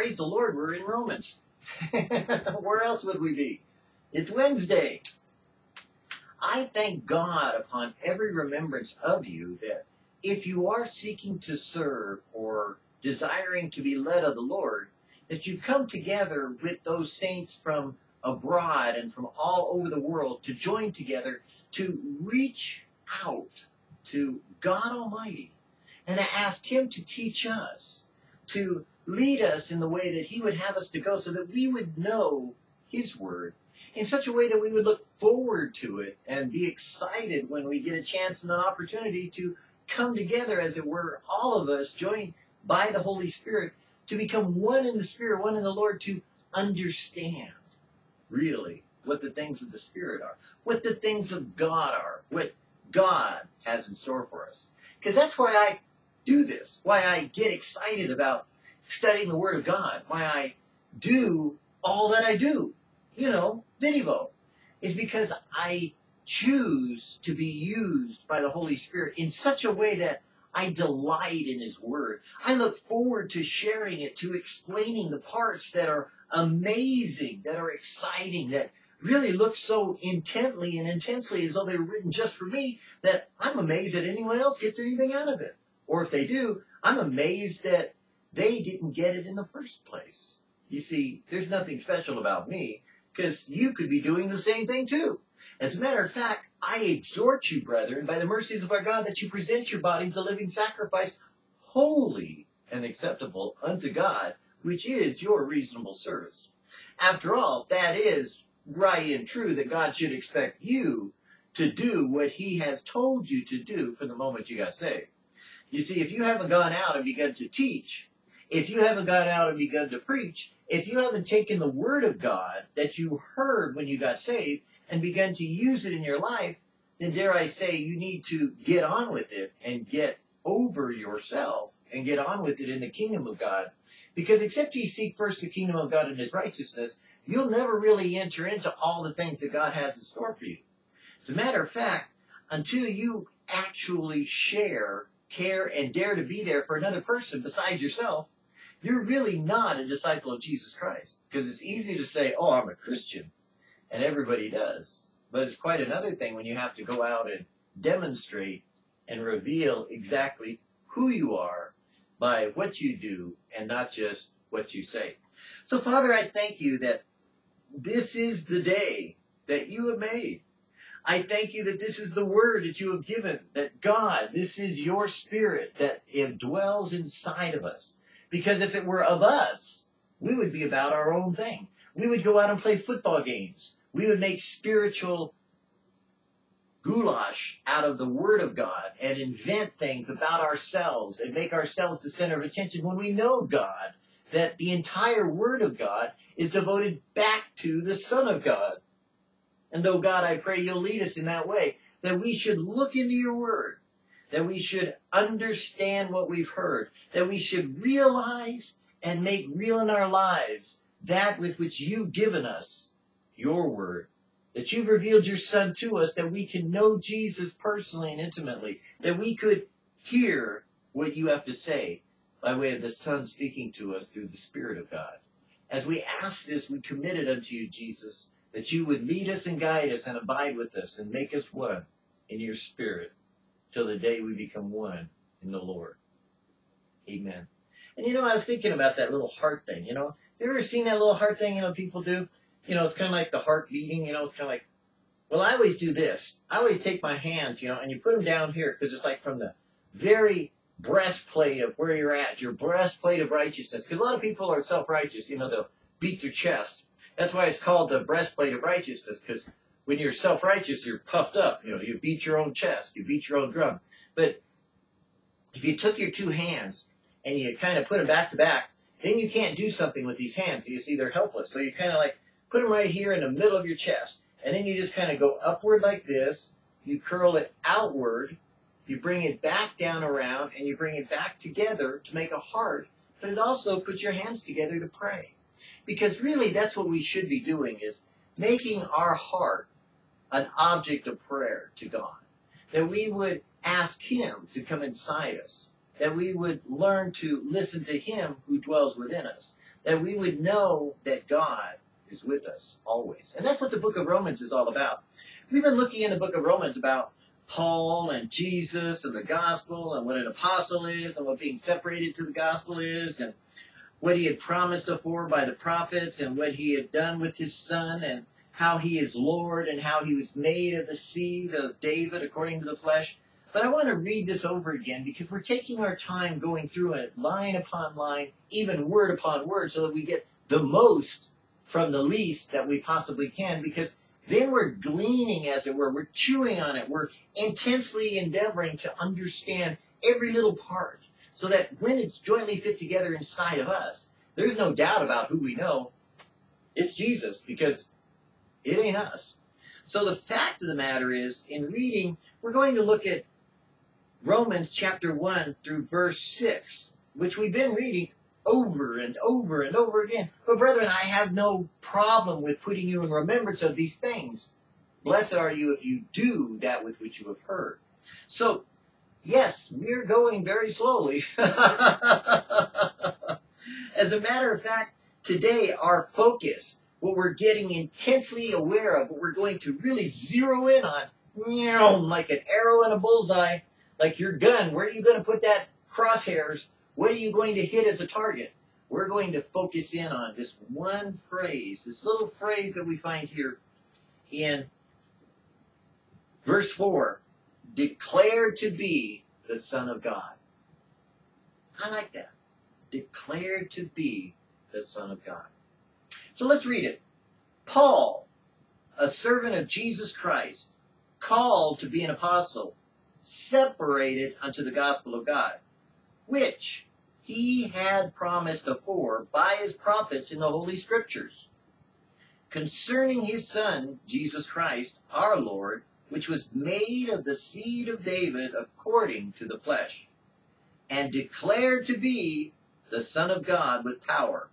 praise the Lord, we're in Romans. Where else would we be? It's Wednesday. I thank God upon every remembrance of you that if you are seeking to serve or desiring to be led of the Lord, that you come together with those saints from abroad and from all over the world to join together to reach out to God Almighty and to ask Him to teach us, to lead us in the way that He would have us to go so that we would know His Word in such a way that we would look forward to it and be excited when we get a chance and an opportunity to come together, as it were, all of us joined by the Holy Spirit to become one in the Spirit, one in the Lord, to understand really what the things of the Spirit are, what the things of God are, what God has in store for us. Because that's why I do this, why I get excited about studying the Word of God, why I do all that I do, you know, Vinivo, is because I choose to be used by the Holy Spirit in such a way that I delight in His Word. I look forward to sharing it, to explaining the parts that are amazing, that are exciting, that really look so intently and intensely as though they were written just for me that I'm amazed that anyone else gets anything out of it. Or if they do, I'm amazed that they didn't get it in the first place. You see, there's nothing special about me because you could be doing the same thing too. As a matter of fact, I exhort you, brethren, by the mercies of our God, that you present your bodies a living sacrifice, holy and acceptable unto God, which is your reasonable service. After all, that is right and true that God should expect you to do what He has told you to do from the moment you got saved. You see, if you haven't gone out and begun to teach, if you haven't got out and begun to preach, if you haven't taken the Word of God that you heard when you got saved and begun to use it in your life, then dare I say you need to get on with it and get over yourself and get on with it in the kingdom of God. Because except you seek first the kingdom of God and his righteousness, you'll never really enter into all the things that God has in store for you. As a matter of fact, until you actually share, care, and dare to be there for another person besides yourself, you're really not a disciple of Jesus Christ. Because it's easy to say, oh, I'm a Christian and everybody does. But it's quite another thing when you have to go out and demonstrate and reveal exactly who you are by what you do and not just what you say. So, Father, I thank you that this is the day that you have made. I thank you that this is the word that you have given, that God, this is your spirit that dwells inside of us. Because if it were of us, we would be about our own thing. We would go out and play football games we would make spiritual goulash out of the Word of God and invent things about ourselves and make ourselves the center of attention when we know God, that the entire Word of God is devoted back to the Son of God. And though God, I pray you'll lead us in that way, that we should look into your Word, that we should understand what we've heard, that we should realize and make real in our lives that with which you've given us your word, that you've revealed your son to us, that we can know Jesus personally and intimately, that we could hear what you have to say by way of the son speaking to us through the Spirit of God. As we ask this, we commit it unto you, Jesus, that you would lead us and guide us and abide with us and make us one in your spirit till the day we become one in the Lord. Amen. And you know, I was thinking about that little heart thing, you know. You ever seen that little heart thing, you know, people do? you know, it's kind of like the heart beating, you know, it's kind of like, well, I always do this. I always take my hands, you know, and you put them down here because it's like from the very breastplate of where you're at, your breastplate of righteousness. Because a lot of people are self-righteous, you know, they'll beat their chest. That's why it's called the breastplate of righteousness, because when you're self-righteous, you're puffed up. You know, you beat your own chest, you beat your own drum. But if you took your two hands and you kind of put them back to back, then you can't do something with these hands. You see, they're helpless. So you kind of like put them right here in the middle of your chest. And then you just kind of go upward like this. You curl it outward. You bring it back down around and you bring it back together to make a heart. But it also puts your hands together to pray. Because really that's what we should be doing is making our heart an object of prayer to God. That we would ask Him to come inside us. That we would learn to listen to Him who dwells within us that we would know that God is with us always. And that's what the book of Romans is all about. We've been looking in the book of Romans about Paul and Jesus and the gospel and what an apostle is and what being separated to the gospel is and what he had promised before by the prophets and what he had done with his son and how he is Lord and how he was made of the seed of David according to the flesh. But I want to read this over again because we're taking our time going through it line upon line, even word upon word, so that we get the most from the least that we possibly can because then we're gleaning, as it were. We're chewing on it. We're intensely endeavoring to understand every little part so that when it's jointly fit together inside of us, there's no doubt about who we know. It's Jesus because it ain't us. So the fact of the matter is, in reading, we're going to look at Romans chapter 1 through verse 6, which we've been reading over and over and over again. But brethren, I have no problem with putting you in remembrance of these things. Blessed are you if you do that with which you have heard. So, yes, we're going very slowly. As a matter of fact, today our focus, what we're getting intensely aware of, what we're going to really zero in on, like an arrow in a bullseye, like your gun, where are you going to put that crosshairs? What are you going to hit as a target? We're going to focus in on this one phrase, this little phrase that we find here in verse 4 declared to be the Son of God. I like that. Declared to be the Son of God. So let's read it. Paul, a servant of Jesus Christ, called to be an apostle, separated unto the gospel of God, which he had promised afore by his prophets in the Holy Scriptures, concerning his Son, Jesus Christ, our Lord, which was made of the seed of David according to the flesh, and declared to be the Son of God with power,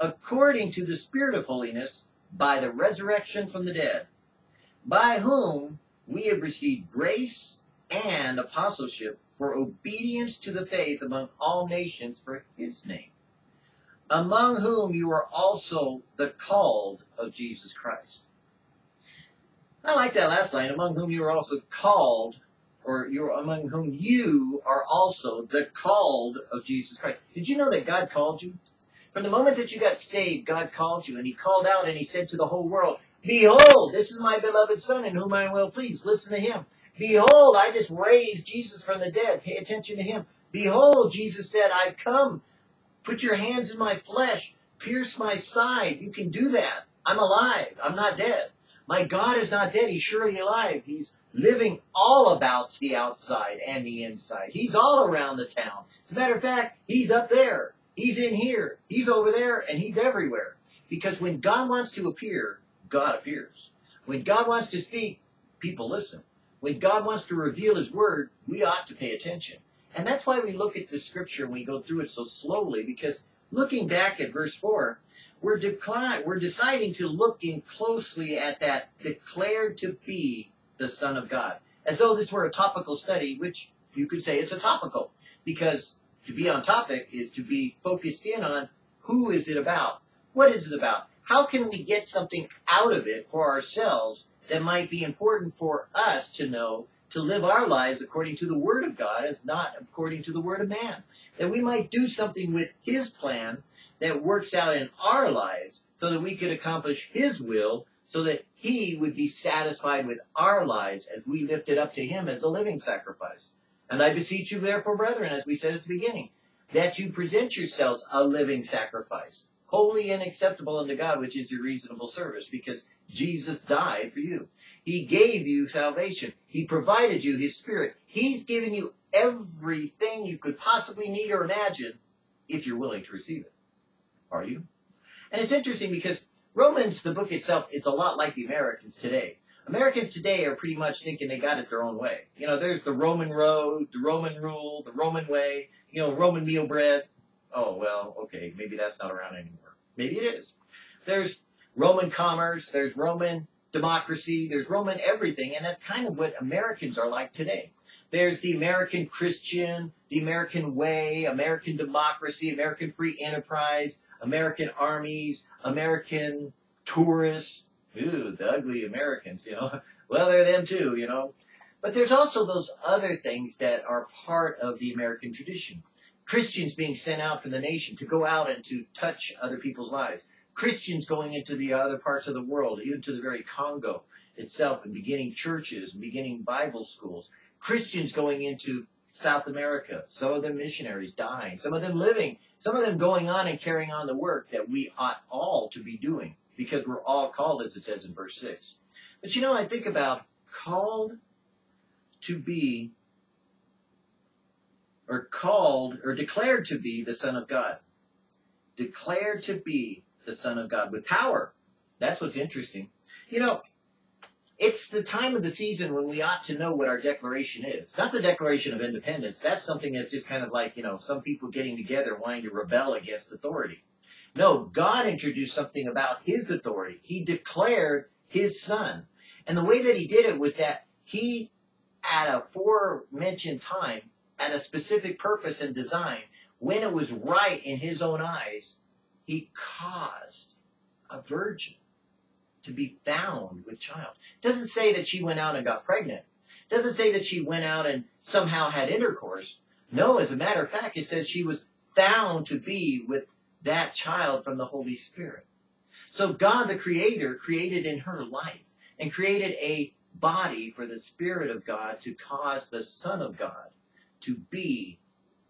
according to the Spirit of holiness, by the resurrection from the dead, by whom we have received grace and apostleship for obedience to the faith among all nations for his name, among whom you are also the called of Jesus Christ. I like that last line, among whom you are also called, or you're among whom you are also the called of Jesus Christ. Did you know that God called you? From the moment that you got saved, God called you, and He called out and He said to the whole world, Behold, this is my beloved Son in whom I am well pleased. Listen to Him. Behold, I just raised Jesus from the dead. Pay attention to Him. Behold, Jesus said, I've come. Put your hands in my flesh. Pierce my side. You can do that. I'm alive. I'm not dead. My God is not dead. He's surely alive. He's living all about the outside and the inside. He's all around the town. As a matter of fact, he's up there. He's in here. He's over there. And he's everywhere. Because when God wants to appear, God appears. When God wants to speak, people listen. When God wants to reveal his word, we ought to pay attention. And that's why we look at the scripture and we go through it so slowly, because looking back at verse 4, we're, we're deciding to look in closely at that declared to be the Son of God. As though this were a topical study, which you could say it's a topical, because to be on topic is to be focused in on who is it about? What is it about? How can we get something out of it for ourselves that might be important for us to know to live our lives according to the Word of God as not according to the Word of man? That we might do something with His plan that works out in our lives so that we could accomplish His will so that He would be satisfied with our lives as we lift it up to Him as a living sacrifice. And I beseech you, therefore, brethren, as we said at the beginning, that you present yourselves a living sacrifice, holy and acceptable unto God, which is your reasonable service, because Jesus died for you. He gave you salvation. He provided you His Spirit. He's given you everything you could possibly need or imagine if you're willing to receive it. Are you? And it's interesting because Romans, the book itself, is a lot like the Americans today. Americans today are pretty much thinking they got it their own way. You know, there's the Roman road, the Roman rule, the Roman way, you know, Roman meal bread. Oh, well, okay, maybe that's not around anymore. Maybe it is. There's Roman commerce, there's Roman democracy, there's Roman everything, and that's kind of what Americans are like today. There's the American Christian, the American way, American democracy, American free enterprise, American armies, American tourists, ooh, the ugly Americans, you know. Well, they're them too, you know. But there's also those other things that are part of the American tradition. Christians being sent out from the nation to go out and to touch other people's lives. Christians going into the other parts of the world, even to the very Congo itself, and beginning churches and beginning Bible schools. Christians going into South America, some of them missionaries dying, some of them living, some of them going on and carrying on the work that we ought all to be doing because we're all called, as it says in verse 6. But you know, I think about called to be or called or declared to be the Son of God. Declared to be the Son of God with power. That's what's interesting. You know, it's the time of the season when we ought to know what our declaration is. Not the Declaration of Independence. That's something that's just kind of like, you know, some people getting together wanting to rebel against authority. No, God introduced something about His authority. He declared His Son. And the way that He did it was that He, at a forementioned time, at a specific purpose and design, when it was right in His own eyes, He caused a virgin to be found with child. Doesn't say that she went out and got pregnant. Doesn't say that she went out and somehow had intercourse. No, as a matter of fact, it says she was found to be with that child from the Holy Spirit. So God the Creator created in her life and created a body for the Spirit of God to cause the Son of God to be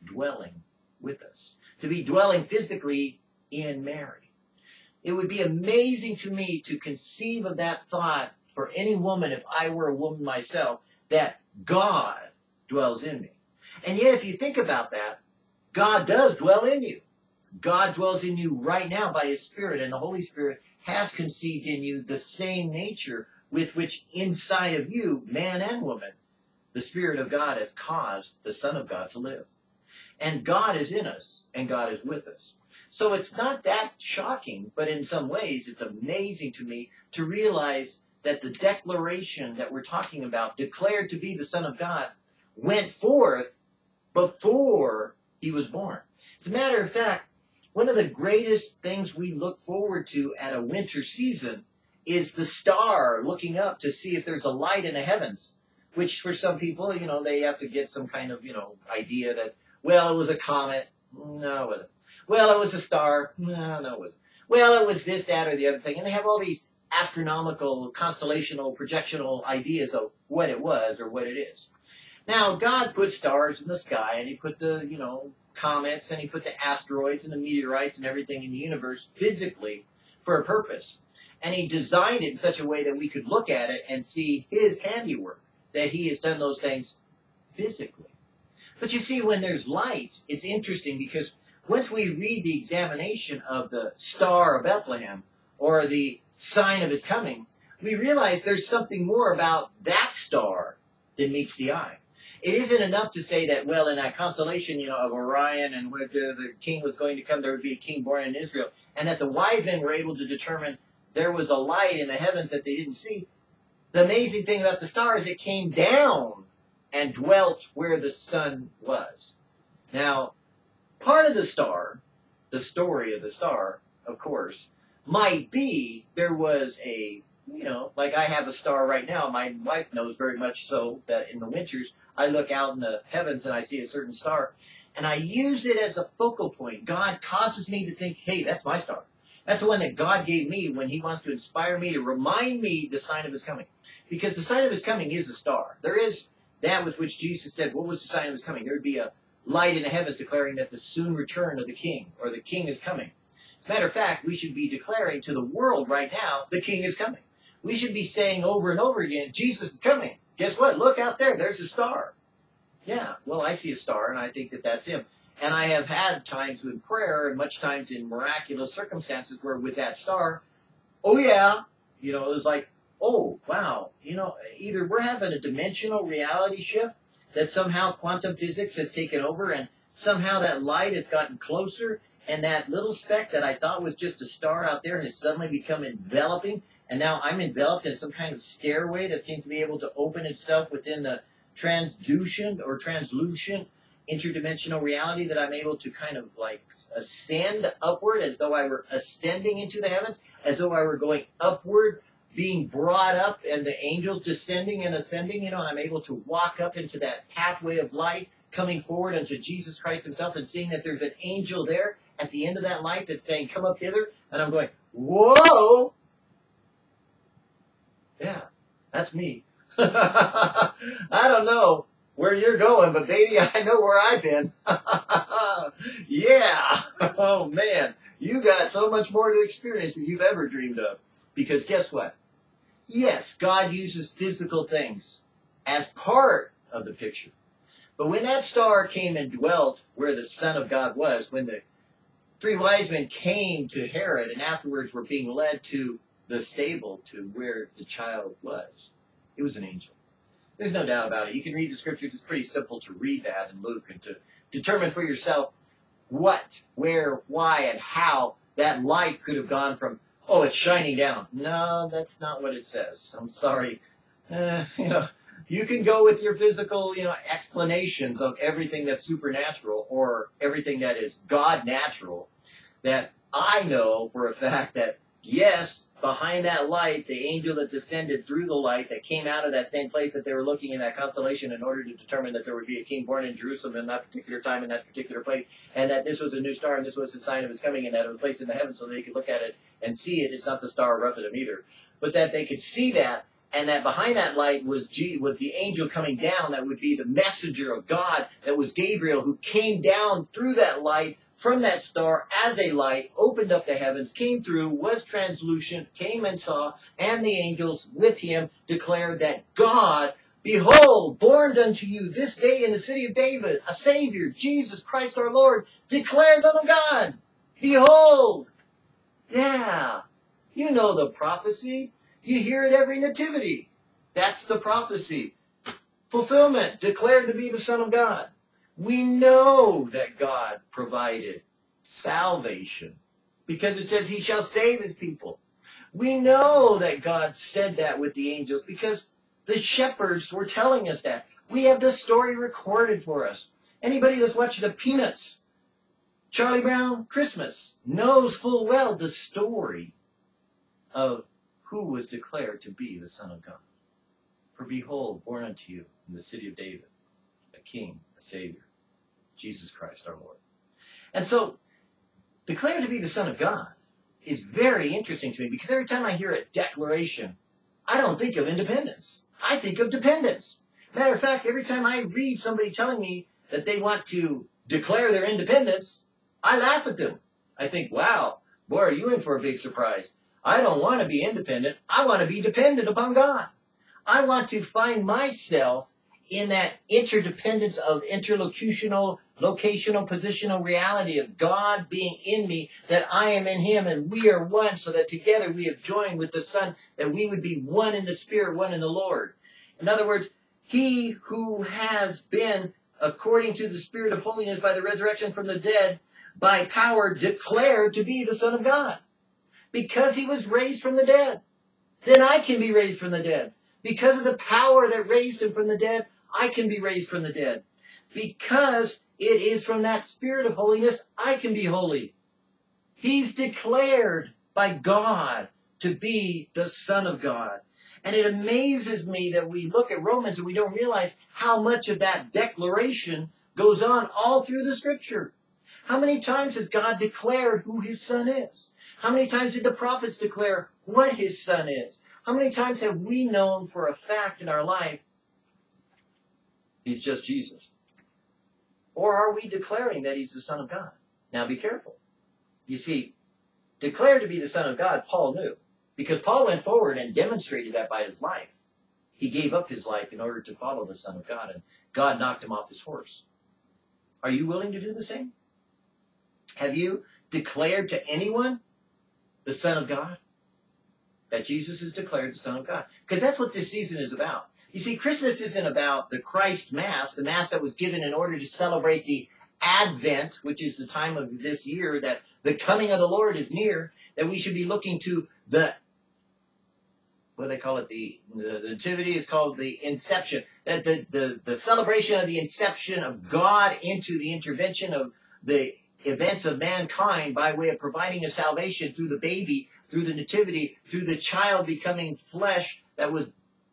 dwelling with us, to be dwelling physically in Mary. It would be amazing to me to conceive of that thought for any woman, if I were a woman myself, that God dwells in me. And yet, if you think about that, God does dwell in you. God dwells in you right now by His Spirit, and the Holy Spirit has conceived in you the same nature with which inside of you, man and woman, the Spirit of God has caused the Son of God to live. And God is in us, and God is with us. So it's not that shocking, but in some ways it's amazing to me to realize that the declaration that we're talking about, declared to be the Son of God, went forth before he was born. As a matter of fact, one of the greatest things we look forward to at a winter season is the star looking up to see if there's a light in the heavens. Which for some people, you know, they have to get some kind of, you know, idea that, well, it was a comet. No, it wasn't. Well, it was a star. No, no, it wasn't. Well, it was this, that, or the other thing. And they have all these astronomical, constellational, projectional ideas of what it was or what it is. Now, God put stars in the sky, and He put the, you know, comets, and He put the asteroids and the meteorites and everything in the universe physically for a purpose. And He designed it in such a way that we could look at it and see His handiwork, that He has done those things physically. But you see, when there's light, it's interesting because once we read the examination of the Star of Bethlehem, or the sign of His coming, we realize there's something more about that star than meets the eye it isn't enough to say that, well, in that constellation, you know, of Orion and where the king was going to come, there would be a king born in Israel, and that the wise men were able to determine there was a light in the heavens that they didn't see. The amazing thing about the star is it came down and dwelt where the sun was. Now, part of the star, the story of the star, of course, might be there was a you know, like I have a star right now. My wife knows very much so that in the winters I look out in the heavens and I see a certain star, and I use it as a focal point. God causes me to think, hey, that's my star. That's the one that God gave me when He wants to inspire me to remind me the sign of His coming. Because the sign of His coming is a star. There is that with which Jesus said, what was the sign of His coming? There would be a light in the heavens declaring that the soon return of the King, or the King is coming. As a matter of fact, we should be declaring to the world right now, the King is coming we should be saying over and over again, Jesus is coming. Guess what? Look out there. There's a star. Yeah, well, I see a star, and I think that that's him. And I have had times in prayer, and much times in miraculous circumstances, where with that star, oh yeah, you know, it was like, oh wow, you know, either we're having a dimensional reality shift that somehow quantum physics has taken over, and somehow that light has gotten closer, and that little speck that I thought was just a star out there has suddenly become enveloping, and now I'm enveloped in some kind of stairway that seems to be able to open itself within the transduction or translucent interdimensional reality that I'm able to kind of like ascend upward as though I were ascending into the heavens, as though I were going upward, being brought up, and the angels descending and ascending, you know, and I'm able to walk up into that pathway of light, coming forward unto Jesus Christ Himself and seeing that there's an angel there at the end of that light that's saying, Come up hither, and I'm going, Whoa! Yeah, that's me. I don't know where you're going, but baby, I know where I've been. yeah. Oh man, you got so much more to experience than you've ever dreamed of. Because guess what? Yes, God uses physical things as part of the picture. But when that star came and dwelt where the Son of God was, when the three wise men came to Herod and afterwards were being led to the stable to where the child was, it was an angel. There's no doubt about it. You can read the scriptures. It's pretty simple to read that in Luke and to determine for yourself what, where, why, and how that light could have gone from, oh, it's shining down. No, that's not what it says. I'm sorry. Uh, you know, you can go with your physical, you know, explanations of everything that's supernatural or everything that is God natural. That I know for a fact that yes, behind that light, the angel that descended through the light that came out of that same place that they were looking in that constellation in order to determine that there would be a king born in Jerusalem in that particular time in that particular place, and that this was a new star and this was a sign of his coming and that it was placed in the heavens so they could look at it and see it. It's not the star of Rephidim either, but that they could see that and that behind that light was G, was the angel coming down that would be the messenger of God that was Gabriel who came down through that light from that star as a light, opened up the heavens, came through, was translucent, came and saw, and the angels with him declared that God, behold, born unto you this day in the city of David, a Savior, Jesus Christ our Lord, declared Son of God. Behold. Yeah. You know the prophecy. You hear it every nativity. That's the prophecy. Fulfillment, declared to be the Son of God. We know that God provided salvation because it says he shall save his people. We know that God said that with the angels because the shepherds were telling us that. We have the story recorded for us. Anybody that's watched the Peanuts, Charlie Brown Christmas, knows full well the story of who was declared to be the Son of God. For behold, born unto you in the city of David, a king, a savior, Jesus Christ our Lord. And so, declared to be the Son of God is very interesting to me because every time I hear a declaration, I don't think of independence. I think of dependence. Matter of fact, every time I read somebody telling me that they want to declare their independence, I laugh at them. I think, wow, boy, are you in for a big surprise. I don't want to be independent. I want to be dependent upon God. I want to find myself in that interdependence of interlocutional, locational, positional reality of God being in me, that I am in Him, and we are one, so that together we have joined with the Son, that we would be one in the Spirit, one in the Lord. In other words, He who has been, according to the Spirit of holiness by the resurrection from the dead, by power declared to be the Son of God. Because He was raised from the dead. Then I can be raised from the dead. Because of the power that raised Him from the dead, I can be raised from the dead. Because it is from that spirit of holiness I can be holy. He's declared by God to be the Son of God. And it amazes me that we look at Romans and we don't realize how much of that declaration goes on all through the scripture. How many times has God declared who his son is? How many times did the prophets declare what his son is? How many times have we known for a fact in our life He's just Jesus. Or are we declaring that he's the Son of God? Now be careful. You see, declared to be the Son of God, Paul knew. Because Paul went forward and demonstrated that by his life. He gave up his life in order to follow the Son of God, and God knocked him off his horse. Are you willing to do the same? Have you declared to anyone the Son of God? That Jesus is declared the Son of God. Because that's what this season is about. You see, Christmas isn't about the Christ Mass, the Mass that was given in order to celebrate the Advent, which is the time of this year that the coming of the Lord is near, that we should be looking to the what do they call it? The, the, nativity is called the inception. That the, the, the celebration of the inception of God into the intervention of the events of mankind by way of providing a salvation through the baby, through the nativity, through the child becoming flesh that was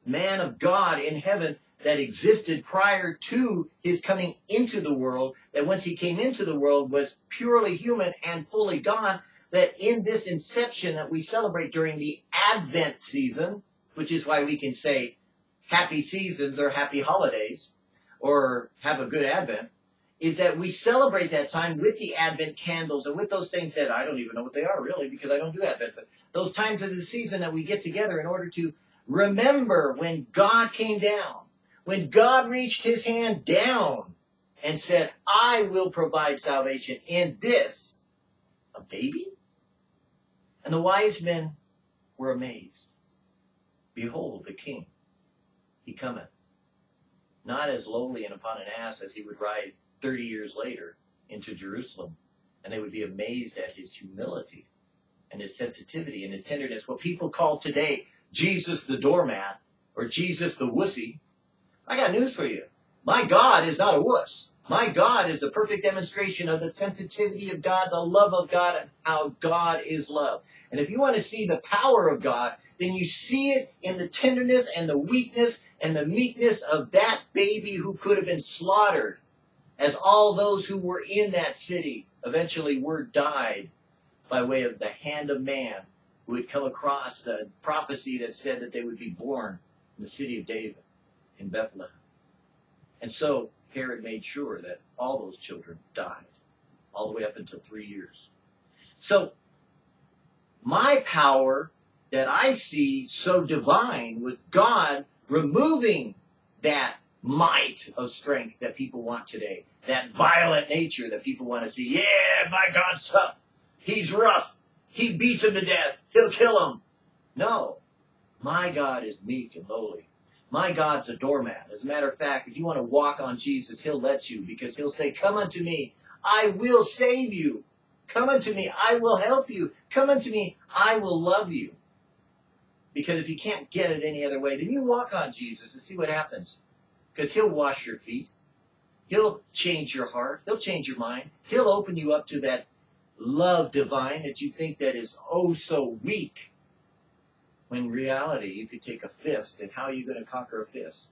man of God in heaven that existed prior to his coming into the world, that once he came into the world was purely human and fully God, that in this inception that we celebrate during the Advent season, which is why we can say happy seasons or happy holidays or have a good Advent, is that we celebrate that time with the Advent candles and with those things that I don't even know what they are really because I don't do Advent, but those times of the season that we get together in order to remember when God came down, when God reached his hand down and said, I will provide salvation in this, a baby? And the wise men were amazed. Behold, the king, he cometh, not as lowly and upon an ass as he would ride 30 years later into Jerusalem, and they would be amazed at his humility and his sensitivity and his tenderness. What people call today Jesus the doormat or Jesus the wussy. I got news for you. My God is not a wuss. My God is the perfect demonstration of the sensitivity of God, the love of God, and how God is love. And if you want to see the power of God, then you see it in the tenderness and the weakness and the meekness of that baby who could have been slaughtered as all those who were in that city eventually were died by way of the hand of man who had come across the prophecy that said that they would be born in the city of David in Bethlehem. And so Herod made sure that all those children died, all the way up until three years. So my power that I see so divine with God removing that might of strength that people want today. That violent nature that people want to see. Yeah, my God's tough. He's rough. He beats him to death. He'll kill him. No. My God is meek and lowly. My God's a doormat. As a matter of fact, if you want to walk on Jesus, he'll let you because he'll say, come unto me. I will save you. Come unto me. I will help you. Come unto me. I will love you. Because if you can't get it any other way, then you walk on Jesus and see what happens because he'll wash your feet. He'll change your heart. He'll change your mind. He'll open you up to that love divine that you think that is oh so weak. When reality, you could take a fist, and how are you going to conquer a fist?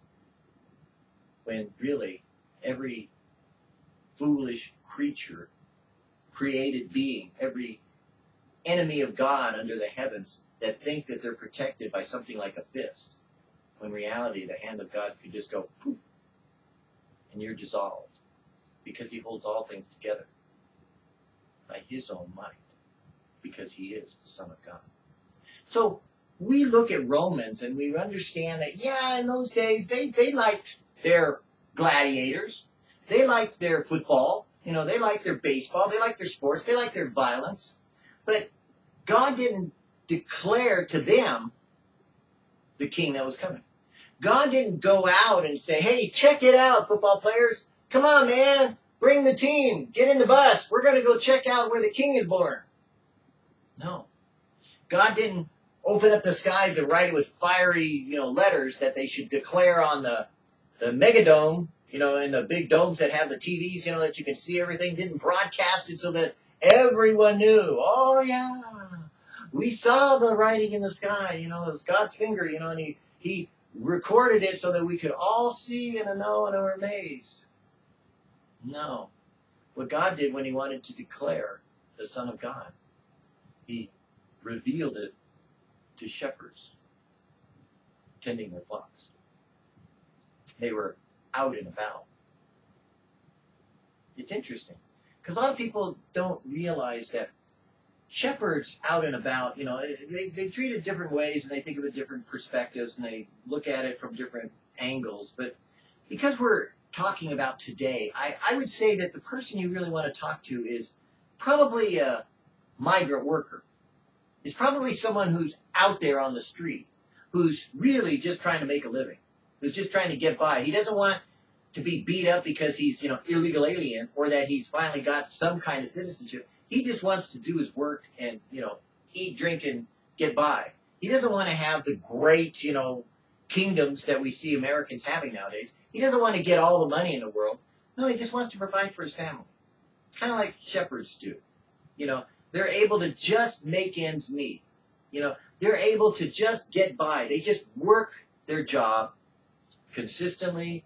When really, every foolish creature, created being, every enemy of God under the heavens that think that they're protected by something like a fist when reality, the hand of God could just go poof, and you're dissolved because he holds all things together by his own might because he is the Son of God. So we look at Romans and we understand that, yeah, in those days they, they liked their gladiators. They liked their football. You know, they liked their baseball. They liked their sports. They liked their violence. But God didn't declare to them the king that was coming. God didn't go out and say, hey, check it out, football players. Come on, man. Bring the team. Get in the bus. We're going to go check out where the king is born. No. God didn't open up the skies and write it with fiery, you know, letters that they should declare on the, the megadome, you know, in the big domes that have the TVs, you know, that you can see everything. Didn't broadcast it so that everyone knew. Oh, yeah. We saw the writing in the sky, you know, it was God's finger, you know, and he, he recorded it so that we could all see and know and are amazed. No. What God did when he wanted to declare the Son of God, he revealed it to shepherds tending their flocks. They were out and about. It's interesting because a lot of people don't realize that shepherds out and about, you know, they, they treat it different ways and they think of it different perspectives and they look at it from different angles. But because we're talking about today, I, I would say that the person you really want to talk to is probably a migrant worker. Is probably someone who's out there on the street, who's really just trying to make a living, who's just trying to get by. He doesn't want to be beat up because he's, you know, illegal alien or that he's finally got some kind of citizenship. He just wants to do his work and, you know, eat, drink, and get by. He doesn't want to have the great, you know, kingdoms that we see Americans having nowadays. He doesn't want to get all the money in the world. No, he just wants to provide for his family. Kind of like shepherds do. You know, they're able to just make ends meet. You know, they're able to just get by. They just work their job consistently,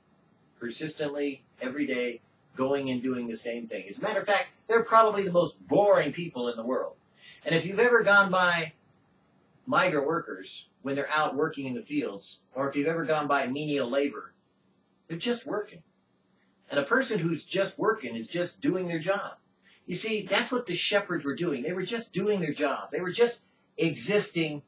persistently, every day, going and doing the same thing. As a matter of fact, they're probably the most boring people in the world. And if you've ever gone by migrant workers when they're out working in the fields, or if you've ever gone by menial labor, they're just working. And a person who's just working is just doing their job. You see, that's what the shepherds were doing. They were just doing their job. They were just existing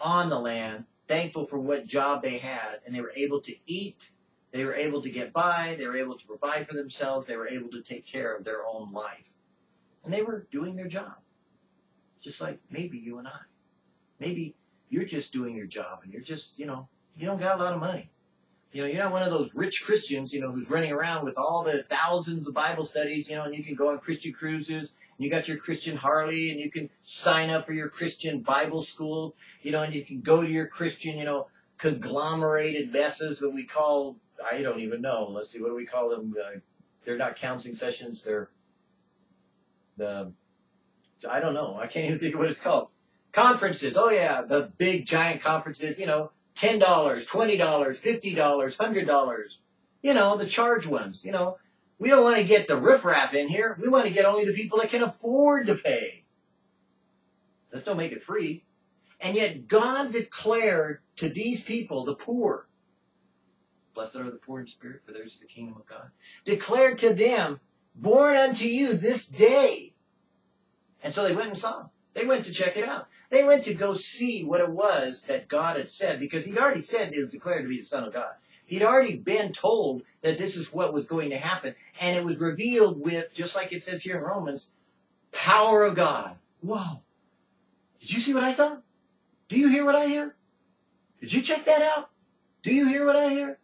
on the land, thankful for what job they had, and they were able to eat, they were able to get by, they were able to provide for themselves, they were able to take care of their own life. And they were doing their job. Just like maybe you and I. Maybe you're just doing your job and you're just, you know, you don't got a lot of money. You know, you're not one of those rich Christians, you know, who's running around with all the thousands of Bible studies, you know, and you can go on Christian cruises. And you got your Christian Harley, and you can sign up for your Christian Bible school, you know, and you can go to your Christian, you know, conglomerated messes, what we call, I don't even know. Let's see, what do we call them? Uh, they're not counseling sessions. They're the, I don't know. I can't even think of what it's called. Conferences. Oh yeah, the big giant conferences, you know, $10, $20, $50, $100. You know, the charge ones. You know, we don't want to get the riffraff in here. We want to get only the people that can afford to pay. Let's don't make it free. And yet God declared to these people, the poor, blessed are the poor in spirit, for theirs is the kingdom of God, declared to them, born unto you this day. And so they went and saw. They went to check it out. They went to go see what it was that God had said because he'd already said he was declared to be the Son of God. He'd already been told that this is what was going to happen. And it was revealed with, just like it says here in Romans, power of God. Whoa. Did you see what I saw? Do you hear what I hear? Did you check that out? Do you hear what I hear?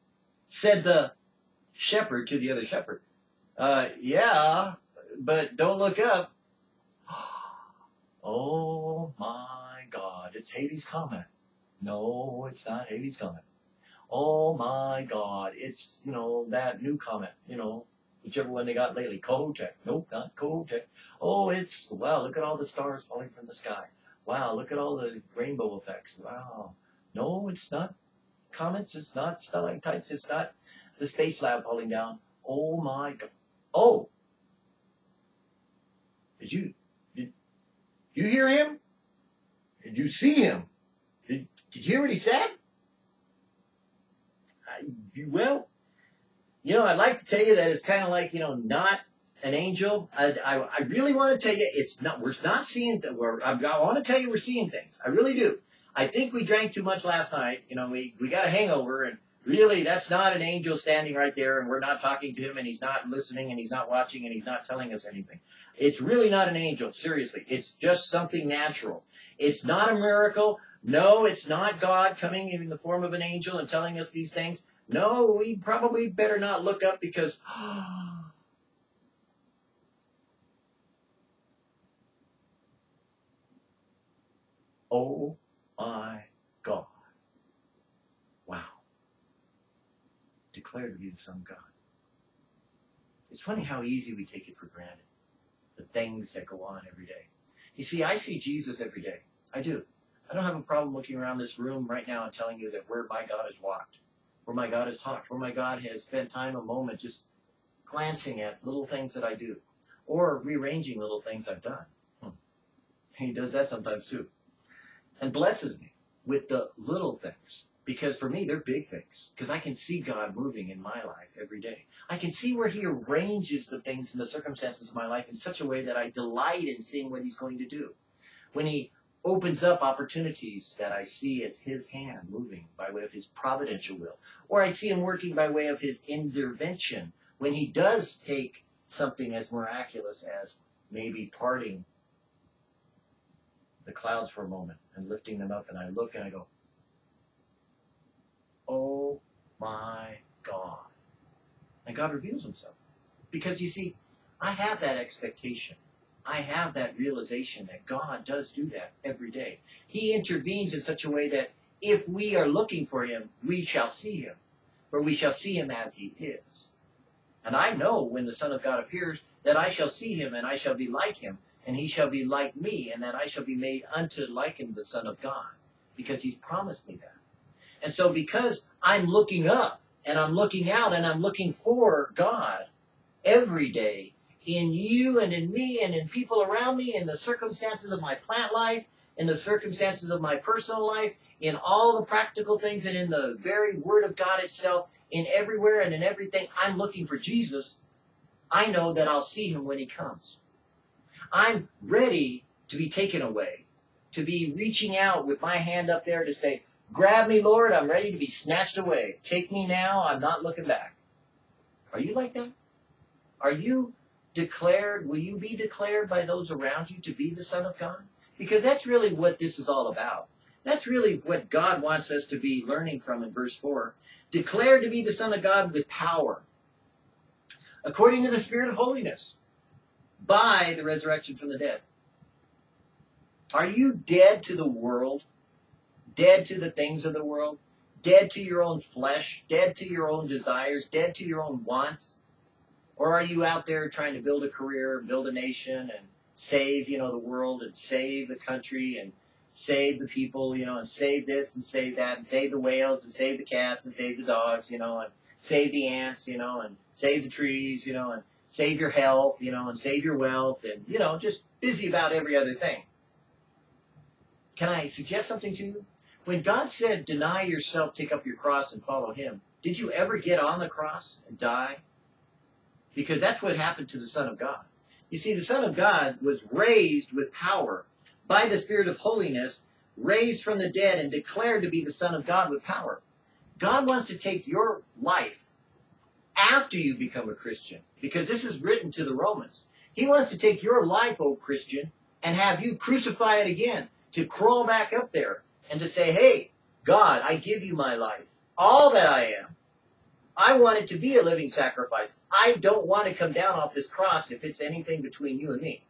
Said the shepherd to the other shepherd. Uh, yeah, but don't look up. Oh my God, it's Halley's Comet. No, it's not Halley's Comet. Oh my God, it's, you know, that new comet, you know, whichever one they got lately, Kohoutek. Nope, not Kohoutek. Oh, it's, wow, look at all the stars falling from the sky. Wow, look at all the rainbow effects. Wow. No, it's not comets, it's not stalactites, it's not the space lab falling down. Oh my God. Oh! Did you, did you hear him? Did you see him? Did, did you hear what he said? I, well, you know, I'd like to tell you that it's kind of like, you know, not an angel. I, I, I really want to tell you it's not, we're not seeing, th- we're, I, I want to tell you we're seeing things. I really do. I think we drank too much last night. You know, we, we got a hangover and really that's not an angel standing right there and we're not talking to him and he's not listening and he's not watching and he's not telling us anything. It's really not an angel, seriously. It's just something natural. It's not a miracle. No, it's not God coming in the form of an angel and telling us these things. No, we probably better not look up because Oh my God. Wow. Declared to be the Son of God. It's funny how easy we take it for granted the things that go on every day. You see, I see Jesus every day. I do. I don't have a problem looking around this room right now and telling you that where my God has walked, where my God has talked, where my God has spent time, a moment, just glancing at little things that I do, or rearranging little things I've done. Hmm. He does that sometimes too, and blesses me with the little things. Because for me, they're big things. Because I can see God moving in my life every day. I can see where He arranges the things and the circumstances of my life in such a way that I delight in seeing what He's going to do. When He opens up opportunities that I see as His hand moving by way of His providential will. Or I see Him working by way of His intervention when He does take something as miraculous as maybe parting the clouds for a moment and lifting them up and I look and I go, Oh my God. And God reveals himself. Because you see, I have that expectation. I have that realization that God does do that every day. He intervenes in such a way that if we are looking for him, we shall see him, for we shall see him as he is. And I know when the Son of God appears that I shall see him and I shall be like him, and he shall be like me, and that I shall be made unto like him, the Son of God, because he's promised me that. And so because I'm looking up and I'm looking out and I'm looking for God every day in you and in me and in people around me, in the circumstances of my plant life, in the circumstances of my personal life, in all the practical things and in the very Word of God itself, in everywhere and in everything, I'm looking for Jesus. I know that I'll see him when he comes. I'm ready to be taken away, to be reaching out with my hand up there to say, Grab me, Lord, I'm ready to be snatched away. Take me now, I'm not looking back. Are you like that? Are you declared, will you be declared by those around you to be the Son of God? Because that's really what this is all about. That's really what God wants us to be learning from in verse 4. Declared to be the Son of God with power, according to the Spirit of holiness, by the resurrection from the dead. Are you dead to the world? Dead to the things of the world? Dead to your own flesh? Dead to your own desires? Dead to your own wants? Or are you out there trying to build a career, build a nation, and save, you know, the world and save the country and save the people, you know, and save this and save that and save the whales and save the cats and save the dogs, you know, and save the ants, you know, and save the trees, you know, and save your health, you know, and save your wealth and, you know, just busy about every other thing. Can I suggest something to you? When God said, deny yourself, take up your cross and follow him, did you ever get on the cross and die? Because that's what happened to the Son of God. You see, the Son of God was raised with power by the Spirit of holiness, raised from the dead and declared to be the Son of God with power. God wants to take your life after you become a Christian, because this is written to the Romans. He wants to take your life, O Christian, and have you crucify it again, to crawl back up there and to say, hey, God, I give you my life, all that I am. I want it to be a living sacrifice. I don't want to come down off this cross if it's anything between you and me.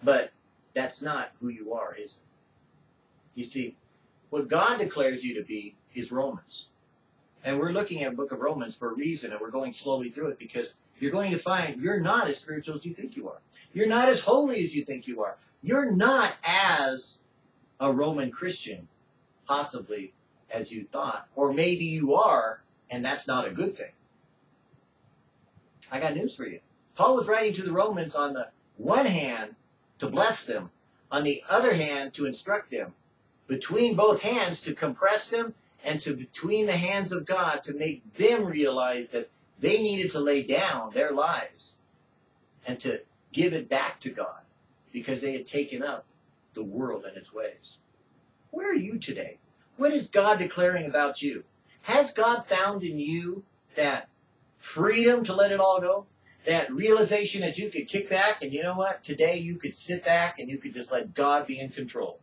But that's not who you are, is it? You see, what God declares you to be is Romans. And we're looking at the book of Romans for a reason, and we're going slowly through it because you're going to find you're not as spiritual as you think you are. You're not as holy as you think you are. You're not as a Roman Christian, possibly, as you thought. Or maybe you are, and that's not a good thing. I got news for you. Paul was writing to the Romans on the one hand to bless them, on the other hand to instruct them, between both hands to compress them, and to between the hands of God to make them realize that they needed to lay down their lives and to give it back to God because they had taken up the world and its ways. Where are you today? What is God declaring about you? Has God found in you that freedom to let it all go? That realization that you could kick back and you know what? Today you could sit back and you could just let God be in control.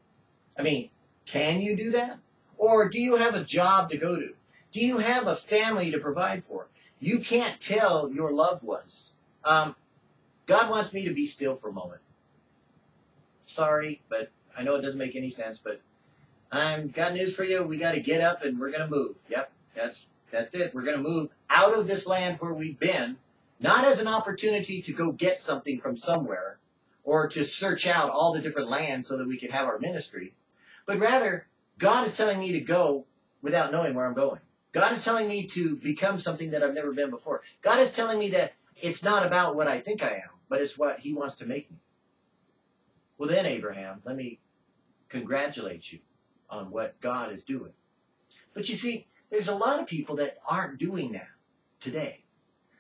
I mean, can you do that? Or do you have a job to go to? Do you have a family to provide for? You can't tell your loved ones. Um, God wants me to be still for a moment. Sorry, but I know it doesn't make any sense, but I'm got news for you. We got to get up and we're going to move. Yep, that's that's it. We're going to move out of this land where we've been, not as an opportunity to go get something from somewhere or to search out all the different lands so that we can have our ministry, but rather God is telling me to go without knowing where I'm going. God is telling me to become something that I've never been before. God is telling me that it's not about what I think I am, but it's what He wants to make me. Well, then, Abraham, let me congratulate you on what God is doing. But you see, there's a lot of people that aren't doing that today.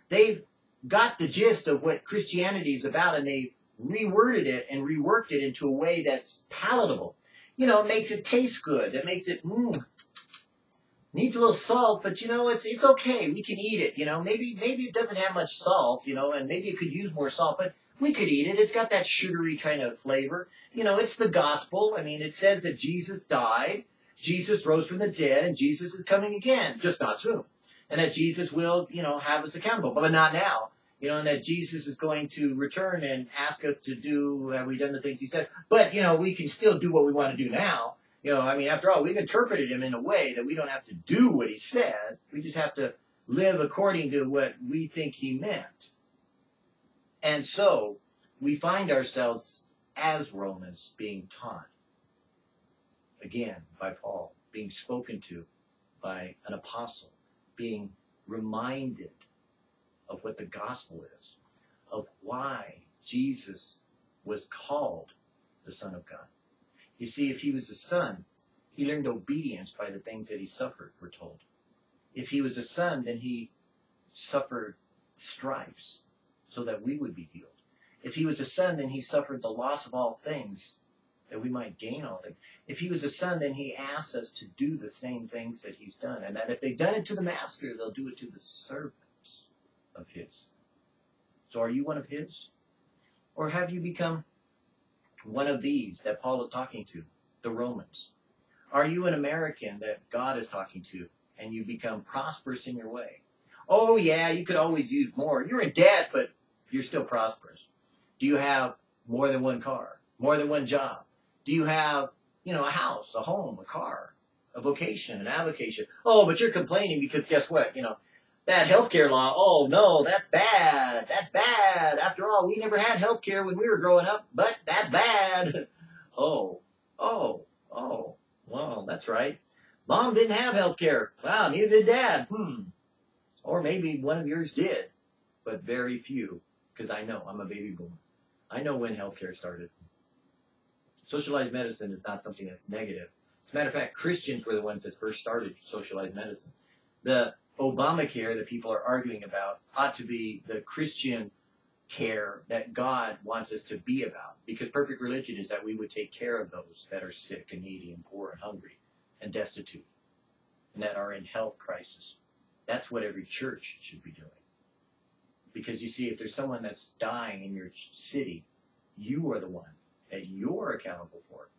They've got the gist of what Christianity is about and they've reworded it and reworked it into a way that's palatable. You know, it makes it taste good. It makes it, mmm, needs a little salt, but you know, it's, it's okay. We can eat it, you know. Maybe, maybe it doesn't have much salt, you know, and maybe it could use more salt, but we could eat it. It's got that sugary kind of flavor you know, it's the gospel. I mean, it says that Jesus died, Jesus rose from the dead, and Jesus is coming again, just not soon. And that Jesus will, you know, have us accountable, but not now. you know, and that Jesus is going to return and ask us to do, have we done the things he said? But, you know, we can still do what we want to do now. You know, I mean, after all, we've interpreted him in a way that we don't have to do what he said. We just have to live according to what we think he meant. And so we find ourselves as Romans being taught again by Paul, being spoken to by an apostle, being reminded of what the gospel is, of why Jesus was called the Son of God. You see, if he was a son, he learned obedience by the things that he suffered, we're told. If he was a son, then he suffered stripes so that we would be healed. If he was a son, then he suffered the loss of all things that we might gain all things. If he was a son, then he asks us to do the same things that he's done. And that if they've done it to the master, they'll do it to the servants of his. So are you one of his? Or have you become one of these that Paul is talking to, the Romans? Are you an American that God is talking to and you become prosperous in your way? Oh yeah, you could always use more. You're in debt, but you're still prosperous. Do you have more than one car? More than one job? Do you have, you know, a house, a home, a car, a vocation, an avocation? Oh, but you're complaining because guess what? You know, that healthcare law, oh no, that's bad. That's bad. After all, we never had healthcare when we were growing up, but that's bad. Oh, oh, oh, well, that's right. Mom didn't have healthcare. Wow, neither did dad. Hmm. Or maybe one of yours did, but very few, because I know I'm a baby boomer. I know when healthcare started. Socialized medicine is not something that's negative. As a matter of fact, Christians were the ones that first started socialized medicine. The Obamacare that people are arguing about ought to be the Christian care that God wants us to be about. Because perfect religion is that we would take care of those that are sick and needy and poor and hungry and destitute and that are in health crisis. That's what every church should be doing. Because you see, if there's someone that's dying in your city, you are the one that you're accountable for.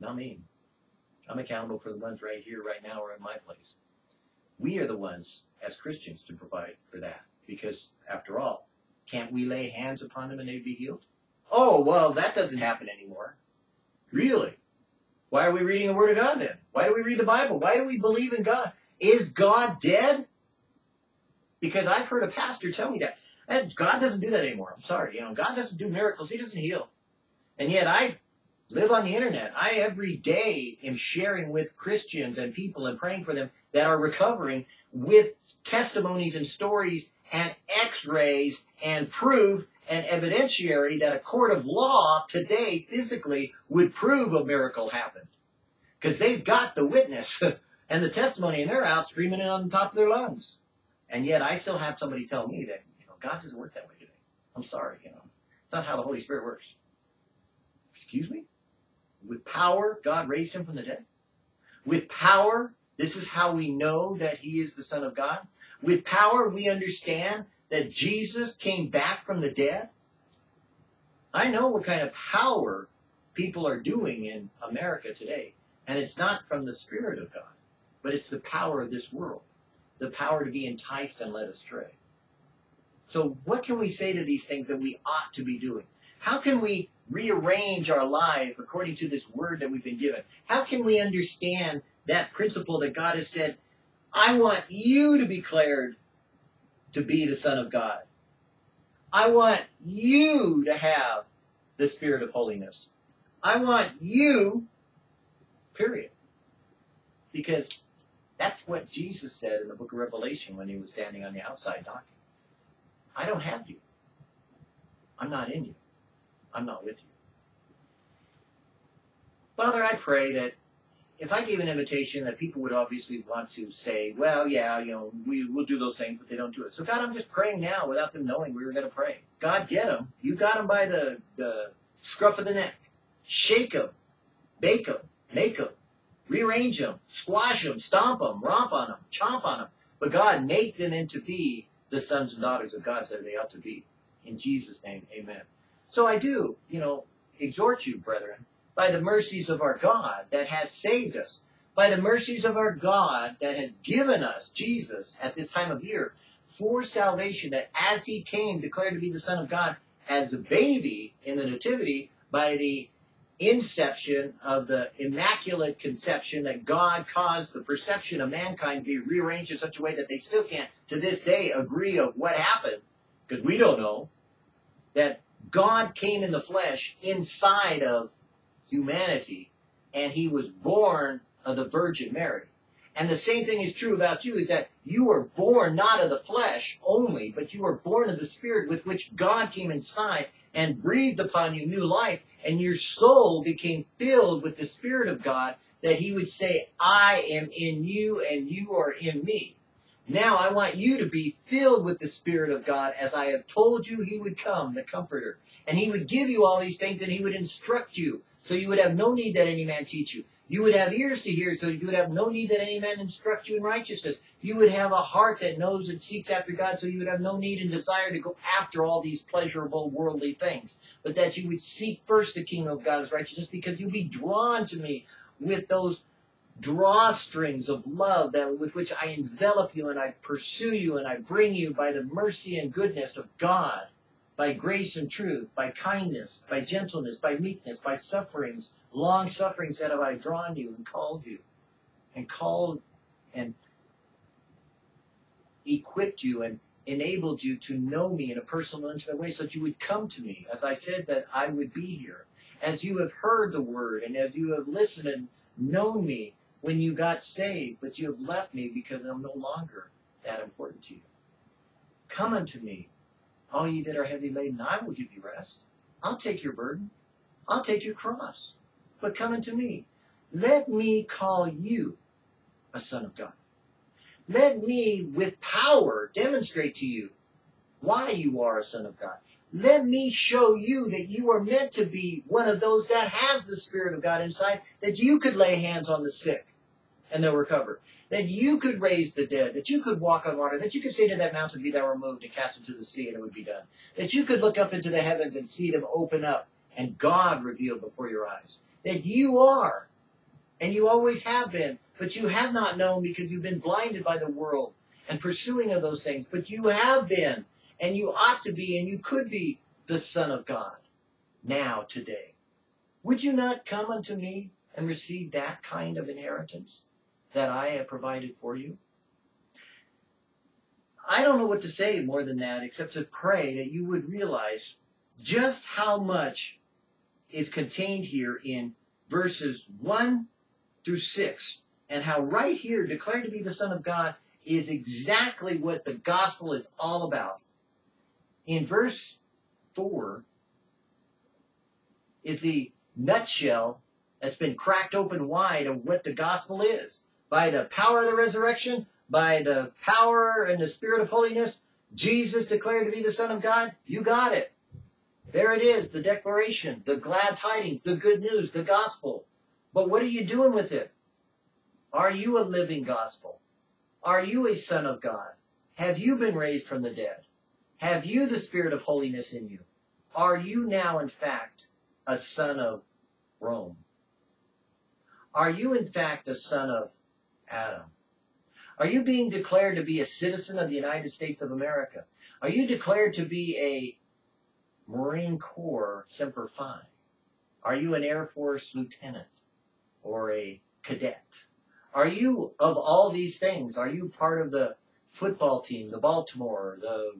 Not me. I'm accountable for the ones right here, right now, or in my place. We are the ones, as Christians, to provide for that. Because, after all, can't we lay hands upon them and they'd be healed? Oh, well, that doesn't happen anymore. Really? Why are we reading the Word of God then? Why do we read the Bible? Why do we believe in God? Is God dead? Because I've heard a pastor tell me that. And God doesn't do that anymore. I'm sorry. You know, God doesn't do miracles. He doesn't heal. And yet I live on the internet. I every day am sharing with Christians and people and praying for them that are recovering with testimonies and stories and x-rays and proof and evidentiary that a court of law today physically would prove a miracle happened. Because they've got the witness and the testimony and they're out screaming it on the top of their lungs. And yet I still have somebody tell me that, you know, God doesn't work that way today. I'm sorry, you know. It's not how the Holy Spirit works. Excuse me? With power, God raised him from the dead. With power, this is how we know that he is the Son of God. With power, we understand that Jesus came back from the dead. I know what kind of power people are doing in America today. And it's not from the Spirit of God, but it's the power of this world, the power to be enticed and led astray. So, what can we say to these things that we ought to be doing? How can we rearrange our life according to this word that we've been given? How can we understand that principle that God has said, I want you to be declared to be the Son of God. I want you to have the Spirit of holiness. I want you, period. Because that's what Jesus said in the book of Revelation when he was standing on the outside knocking. I don't have you. I'm not in you. I'm not with you. Father, I pray that if I gave an invitation that people would obviously want to say, well, yeah, you know, we will do those things, but they don't do it. So God, I'm just praying now without them knowing we were going to pray. God, get them. You got them by the, the scruff of the neck. Shake them. Bake them. Make them. Rearrange them. Squash them. Stomp them. Romp on them. Chomp on them. But God, make them into be the sons and daughters of God that they ought to be. In Jesus' name, amen. So I do, you know, exhort you, brethren, by the mercies of our God that has saved us, by the mercies of our God that has given us Jesus at this time of year for salvation, that as he came, declared to be the Son of God, as a baby in the Nativity, by the inception of the immaculate conception that God caused the perception of mankind to be rearranged in such a way that they still can't, to this day, agree of what happened, because we don't know, that God came in the flesh inside of humanity, and he was born of the Virgin Mary. And the same thing is true about you, is that you were born not of the flesh only, but you were born of the Spirit with which God came inside and breathed upon you new life, and your soul became filled with the Spirit of God, that he would say, I am in you and you are in me. Now I want you to be filled with the Spirit of God as I have told you he would come, the Comforter. And he would give you all these things and he would instruct you. So you would have no need that any man teach you. You would have ears to hear, so you would have no need that any man instruct you in righteousness. You would have a heart that knows and seeks after God, so you would have no need and desire to go after all these pleasurable worldly things. But that you would seek first the kingdom of God's righteousness, because you'd be drawn to me with those drawstrings of love that with which I envelop you and I pursue you and I bring you by the mercy and goodness of God, by grace and truth, by kindness, by gentleness, by meekness, by sufferings, long sufferings that have I drawn you and called you, and called and equipped you and enabled you to know me in a personal, intimate way so that you would come to me. As I said that I would be here. As you have heard the word and as you have listened and known me when you got saved, but you have left me because I'm no longer that important to you. Come unto me, all ye that are heavy laden, I will give you rest. I'll take your burden. I'll take your cross. But come unto me. Let me call you a son of God. Let me, with power, demonstrate to you why you are a son of God. Let me show you that you are meant to be one of those that has the Spirit of God inside, that you could lay hands on the sick and they'll recover. That you could raise the dead, that you could walk on water, that you could say to that mountain, Be thou removed, and cast into the sea, and it would be done. That you could look up into the heavens and see them open up, and God revealed before your eyes. That you are, and you always have been, but you have not known because you've been blinded by the world and pursuing of those things. But you have been, and you ought to be, and you could be the Son of God now, today. Would you not come unto me and receive that kind of inheritance? that I have provided for you? I don't know what to say more than that except to pray that you would realize just how much is contained here in verses 1 through 6 and how right here declared to be the Son of God is exactly what the gospel is all about. In verse 4 is the nutshell that's been cracked open wide of what the gospel is by the power of the resurrection, by the power and the spirit of holiness, Jesus declared to be the Son of God, you got it. There it is, the declaration, the glad tidings, the good news, the gospel. But what are you doing with it? Are you a living gospel? Are you a son of God? Have you been raised from the dead? Have you the spirit of holiness in you? Are you now, in fact, a son of Rome? Are you, in fact, a son of Adam? Are you being declared to be a citizen of the United States of America? Are you declared to be a Marine Corps Semper Fi? Are you an Air Force lieutenant or a cadet? Are you of all these things? Are you part of the football team, the Baltimore, the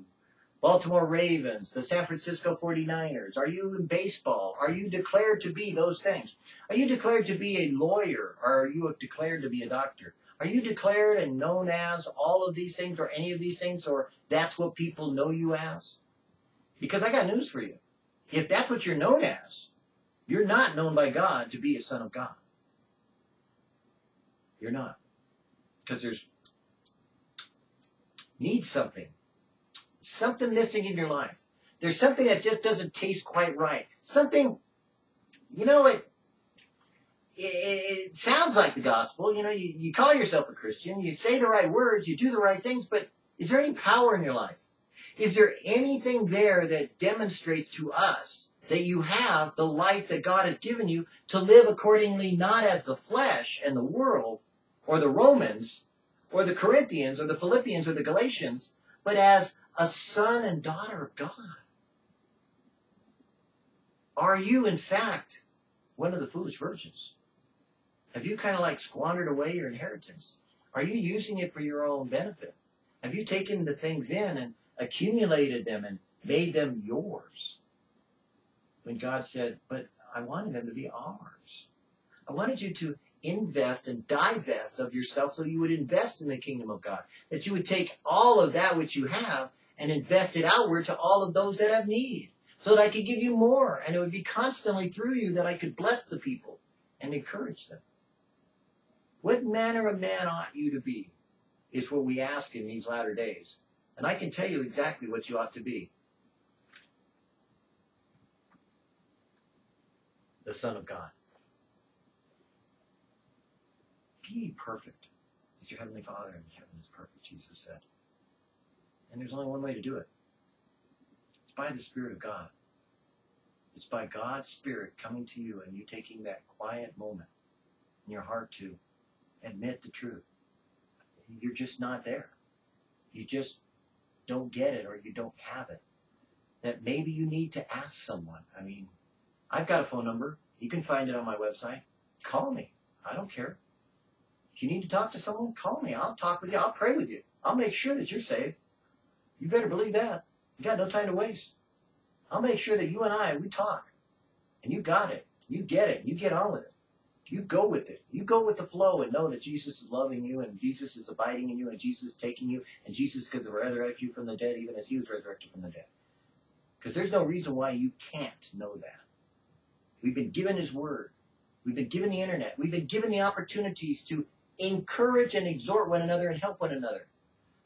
Baltimore Ravens, the San Francisco 49ers? Are you in baseball? Are you declared to be those things? Are you declared to be a lawyer? Or are you declared to be a doctor? Are you declared and known as all of these things or any of these things or that's what people know you as? Because I got news for you. If that's what you're known as, you're not known by God to be a son of God. You're not. Because there's needs something something missing in your life. There's something that just doesn't taste quite right. Something, you know, it, it, it sounds like the gospel. You know, you, you call yourself a Christian, you say the right words, you do the right things, but is there any power in your life? Is there anything there that demonstrates to us that you have the life that God has given you to live accordingly, not as the flesh and the world, or the Romans, or the Corinthians, or the Philippians, or the Galatians, but as a son and daughter of God. Are you, in fact, one of the foolish virgins? Have you kind of like squandered away your inheritance? Are you using it for your own benefit? Have you taken the things in and accumulated them and made them yours? When God said, but I wanted them to be ours. I wanted you to invest and divest of yourself so you would invest in the kingdom of God. That you would take all of that which you have and invest it outward to all of those that have need. So that I could give you more and it would be constantly through you that I could bless the people and encourage them. What manner of man ought you to be? Is what we ask in these latter days. And I can tell you exactly what you ought to be. The Son of God. Be perfect as your Heavenly Father in heaven is perfect, Jesus said. And there's only one way to do it. It's by the Spirit of God. It's by God's Spirit coming to you and you taking that quiet moment in your heart to admit the truth. You're just not there. You just don't get it or you don't have it. That maybe you need to ask someone. I mean, I've got a phone number. You can find it on my website. Call me. I don't care. If you need to talk to someone, call me. I'll talk with you. I'll pray with you. I'll make sure that you're saved. You better believe that. You got no time to waste. I'll make sure that you and I, we talk. And you got it. You get it. You get on with it. You go with it. You go with the flow and know that Jesus is loving you and Jesus is abiding in you and Jesus is taking you and Jesus could resurrect you from the dead even as he was resurrected from the dead. Because there's no reason why you can't know that. We've been given his word. We've been given the internet. We've been given the opportunities to encourage and exhort one another and help one another.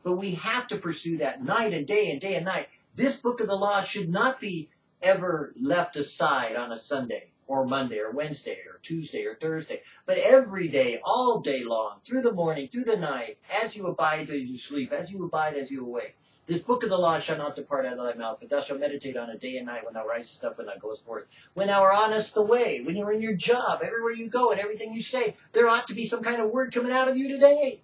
But we have to pursue that night and day and day and night. This book of the law should not be ever left aside on a Sunday or Monday or Wednesday or Tuesday or Thursday, but every day, all day long, through the morning, through the night, as you abide as you sleep, as you abide as you awake. This book of the law shall not depart out of thy mouth, but thou shalt meditate on it day and night when thou risest up and thou goest forth. When thou art honest the way, when you're in your job, everywhere you go and everything you say, there ought to be some kind of word coming out of you today.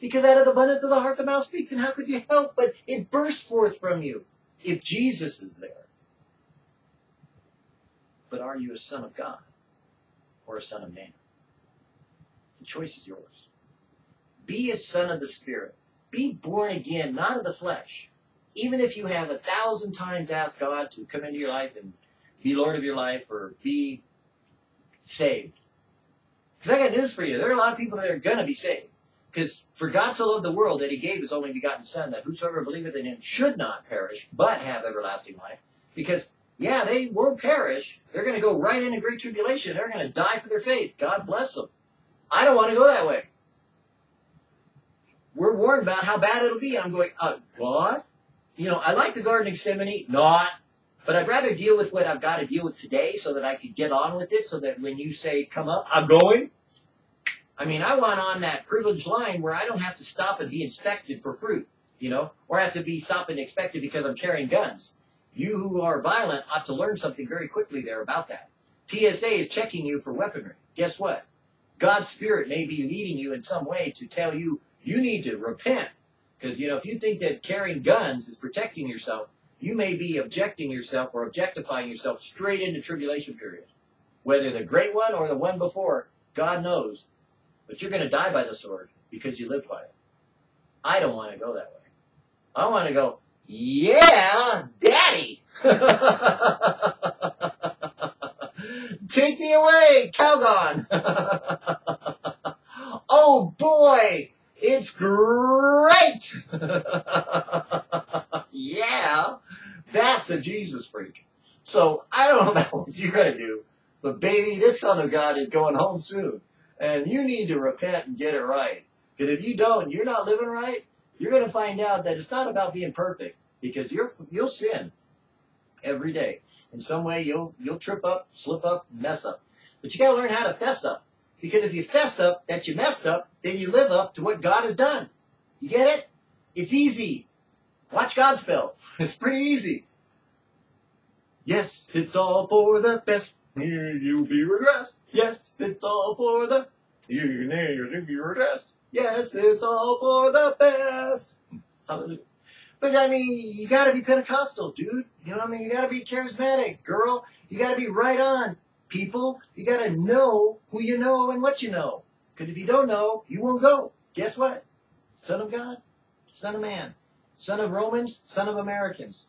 Because out of the abundance of the heart the mouth speaks, and how could you help but it bursts forth from you if Jesus is there? But are you a son of God or a son of man? The choice is yours. Be a son of the Spirit. Be born again, not of the flesh. Even if you have a thousand times asked God to come into your life and be Lord of your life or be saved. Because I got news for you. There are a lot of people that are going to be saved. Because for God so loved the world that he gave his only begotten Son, that whosoever believeth in him should not perish, but have everlasting life. Because, yeah, they won't perish. They're going to go right into great tribulation. They're going to die for their faith. God bless them. I don't want to go that way. We're warned about how bad it'll be. I'm going, uh, what? You know, I like the Garden of Gethsemane, not. But I'd rather deal with what I've got to deal with today so that I could get on with it so that when you say, come up, I'm going. I mean, I want on that privileged line where I don't have to stop and be inspected for fruit, you know, or have to be stopped and inspected because I'm carrying guns. You who are violent ought to learn something very quickly there about that. TSA is checking you for weaponry. Guess what? God's Spirit may be leading you in some way to tell you you need to repent. Because, you know, if you think that carrying guns is protecting yourself, you may be objecting yourself or objectifying yourself straight into tribulation period. Whether the great one or the one before, God knows. But you're going to die by the sword because you lived by it. I don't want to go that way. I want to go, yeah, daddy. Take me away, Calgon. oh boy, it's great. yeah, that's a Jesus freak. So I don't know about what you're going to do, but baby, this son of God is going home soon. And you need to repent and get it right. Because if you don't, you're not living right, you're going to find out that it's not about being perfect. Because you're, you'll sin every day. In some way, you'll, you'll trip up, slip up, mess up. But you got to learn how to fess up. Because if you fess up that you messed up, then you live up to what God has done. You get it? It's easy. Watch God spell. It's pretty easy. Yes, it's all for the best. Here you'll be regressed. Yes, it's all for the. You you'll be regressed. Yes, it's all for the best. Hallelujah. But I mean, you got to be Pentecostal, dude. You know what I mean? You got to be charismatic, girl. You got to be right on, people. You got to know who you know and what you know. Because if you don't know, you won't go. Guess what? Son of God, Son of Man, Son of Romans, Son of Americans.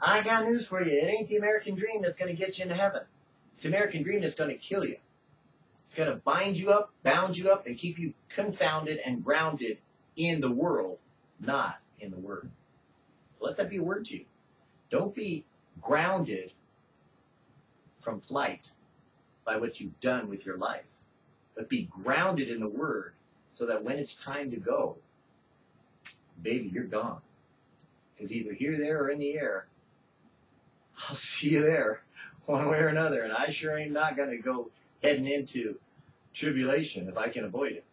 I got news for you. It ain't the American dream that's going to get you into heaven. It's the American dream that's going to kill you. It's going to bind you up, bound you up, and keep you confounded and grounded in the world, not in the Word. Let that be a word to you. Don't be grounded from flight by what you've done with your life, but be grounded in the Word so that when it's time to go, baby, you're gone. Because either here, there, or in the air, I'll see you there one way or another. And I sure ain't not going to go heading into tribulation if I can avoid it.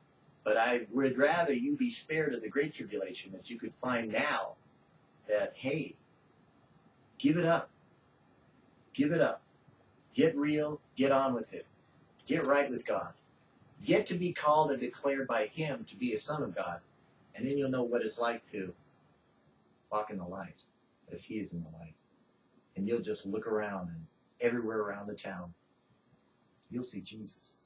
But I would rather you be spared of the great tribulation that you could find now that, hey, give it up. Give it up. Get real. Get on with it. Get right with God. Get to be called and declared by Him to be a son of God. And then you'll know what it's like to walk in the light as He is in the light. And you'll just look around and everywhere around the town, you'll see Jesus.